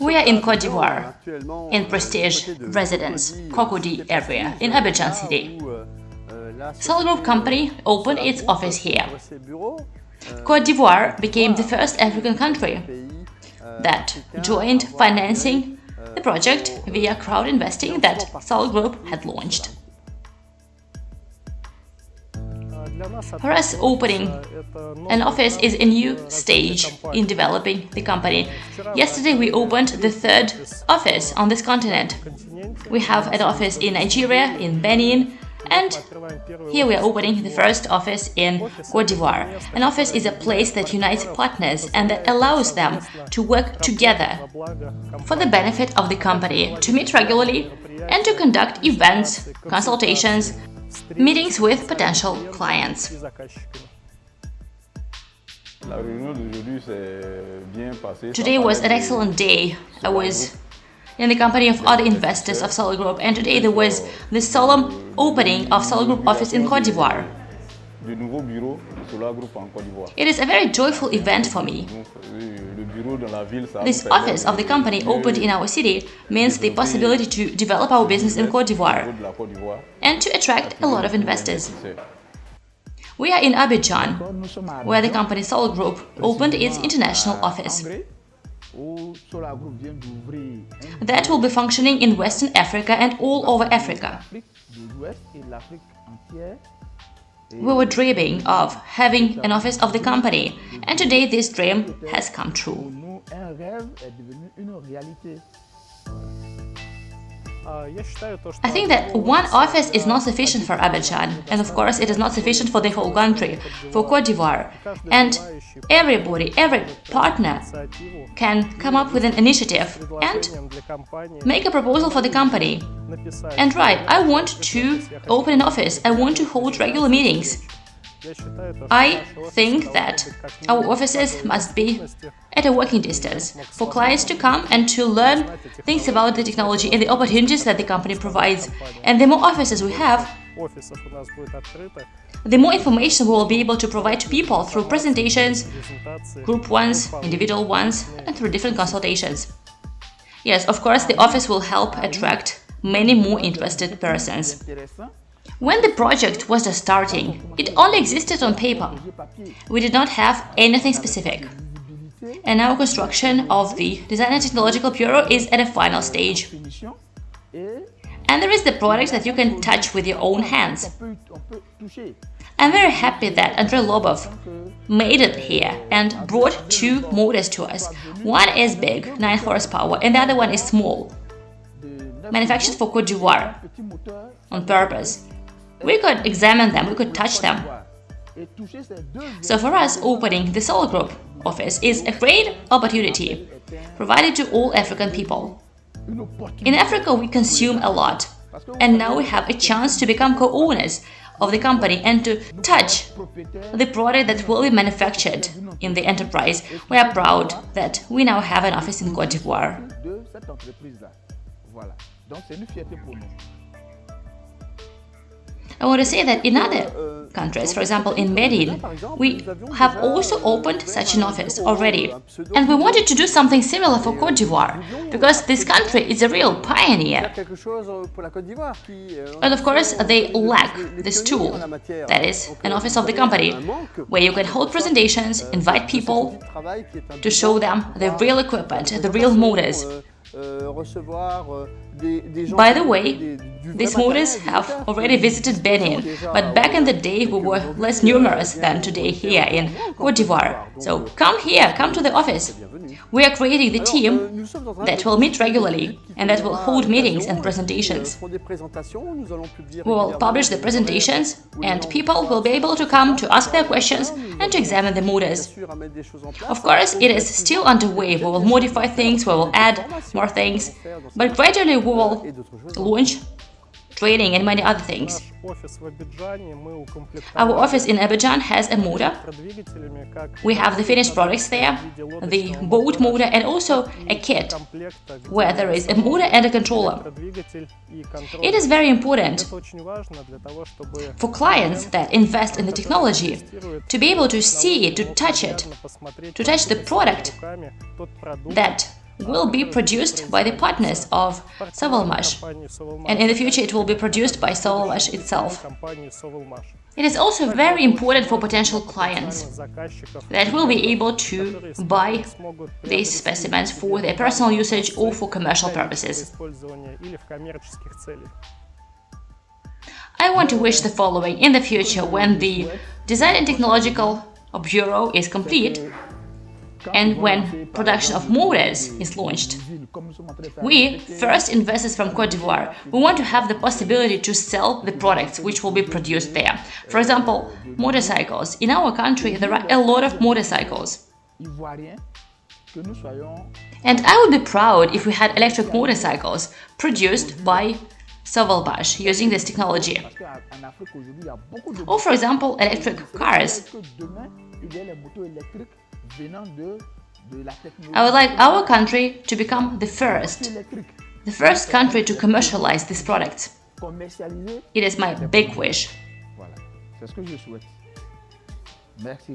We are in Cote d'Ivoire, in Prestige Residence, Cocody area, in Abidjan city. Solar Group company opened its office here. Cote d'Ivoire became the first African country that joined financing the project via crowd investing that Solar Group had launched. For us, opening an office is a new stage in developing the company. Yesterday, we opened the third office on this continent. We have an office in Nigeria, in Benin, and here we are opening the first office in Cote d'Ivoire. An office is a place that unites partners and that allows them to work together for the benefit of the company, to meet regularly and to conduct events, consultations, meetings with potential clients. Today was an excellent day. I was in the company of other investors of Solar Group and today there was the solemn opening of Solar Group office in Cote d'Ivoire. It is a very joyful event for me. This office of the company opened in our city means the possibility to develop our business in Cote d'Ivoire and to attract a lot of investors. We are in Abidjan, where the company Solar Group opened its international office. That will be functioning in Western Africa and all over Africa. We were dreaming of having an office of the company, and today this dream has come true. I think that one office is not sufficient for Abidjan, and of course it is not sufficient for the whole country, for Cote d'Ivoire. And everybody, every partner can come up with an initiative and make a proposal for the company. And right, I want to open an office, I want to hold regular meetings. I think that our offices must be at a working distance for clients to come and to learn things about the technology and the opportunities that the company provides. And the more offices we have, the more information we will be able to provide to people through presentations, group ones, individual ones, and through different consultations. Yes, of course, the office will help attract many more interested persons. When the project was just starting, it only existed on paper. We did not have anything specific. And now construction of the Design and Technological Bureau is at a final stage. And there is the product that you can touch with your own hands. I'm very happy that Andrei Lobov made it here and brought two motors to us. One is big, 9 horsepower, and the other one is small, manufactured for Cote d'Ivoire on purpose. We could examine them, we could touch them. So for us, opening the Solar Group office is a great opportunity provided to all African people. In Africa, we consume a lot, and now we have a chance to become co-owners of the company and to touch the product that will be manufactured in the enterprise. We are proud that we now have an office in Cote d'Ivoire. I want to say that in other countries, for example in Benin, we have also opened such an office already. And we wanted to do something similar for Cote d'Ivoire, because this country is a real pioneer. And of course, they lack this tool, that is, an office of the company, where you can hold presentations, invite people to show them the real equipment, the real motors, by the way, these motors have already visited Benin, but back in the day we were less numerous than today here in Cote d'Ivoire. So come here, come to the office. We are creating the team that will meet regularly and that will hold meetings and presentations. We will publish the presentations and people will be able to come to ask their questions and to examine the motors. Of course, it is still underway. We will modify things, we will add more things, but gradually we will launch training and many other things. Our office in Abidjan has a motor. We have the finished products there, the boat motor and also a kit where there is a motor and a controller. It is very important for clients that invest in the technology to be able to see it, to touch it, to touch the product that will be produced by the partners of Sovelmash, and in the future it will be produced by Sovelmash itself. It is also very important for potential clients that will be able to buy these specimens for their personal usage or for commercial purposes. I want to wish the following in the future when the Design and Technological Bureau is complete and when production of motors is launched. We, first investors from Cote d'Ivoire, we want to have the possibility to sell the products which will be produced there. For example, motorcycles. In our country, there are a lot of motorcycles. And I would be proud if we had electric motorcycles produced by Sovelmash using this technology. Or for example, electric cars. I would like our country to become the first, the first country to commercialize this product. It is my big wish. Merci.